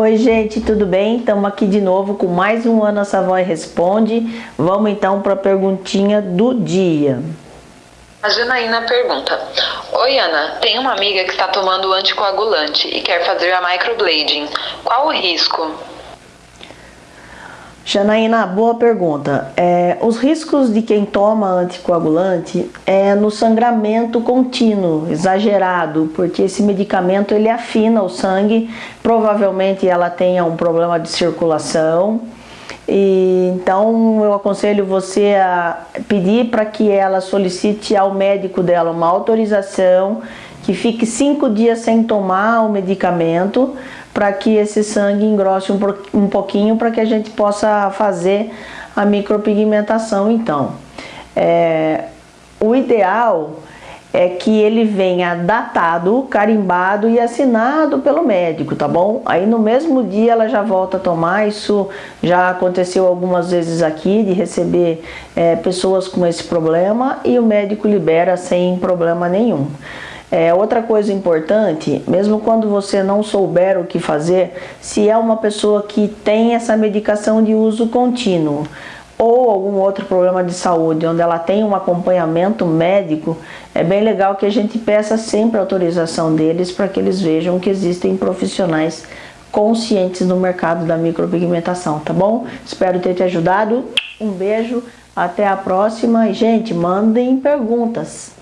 Oi gente, tudo bem? Estamos aqui de novo com mais um Ana Savoy Responde. Vamos então para a perguntinha do dia. A Janaína pergunta: Oi Ana, tem uma amiga que está tomando anticoagulante e quer fazer a microblading. Qual o risco? Janaína, boa pergunta. É, os riscos de quem toma anticoagulante é no sangramento contínuo, exagerado, porque esse medicamento ele afina o sangue, provavelmente ela tenha um problema de circulação, e, então eu aconselho você a pedir para que ela solicite ao médico dela uma autorização que fique cinco dias sem tomar o medicamento para que esse sangue engrosse um, pouquinho para que a gente possa fazer a micropigmentação então. É, o ideal é que ele venha datado, carimbado e assinado pelo médico, tá bom? Aí no mesmo dia ela já volta a tomar, isso já aconteceu algumas vezes aqui, de receber é, pessoas com esse problema e o médico libera sem problema nenhum. É, outra coisa importante, mesmo quando você não souber o que fazer, se é uma pessoa que tem essa medicação de uso contínuo ou algum outro problema de saúde, onde ela tem um acompanhamento médico, é bem legal que a gente peça sempre autorização deles para que eles vejam que existem profissionais conscientes no mercado da micropigmentação, tá bom? Espero ter te ajudado. Um beijo, até a próxima. E, gente, mandem perguntas.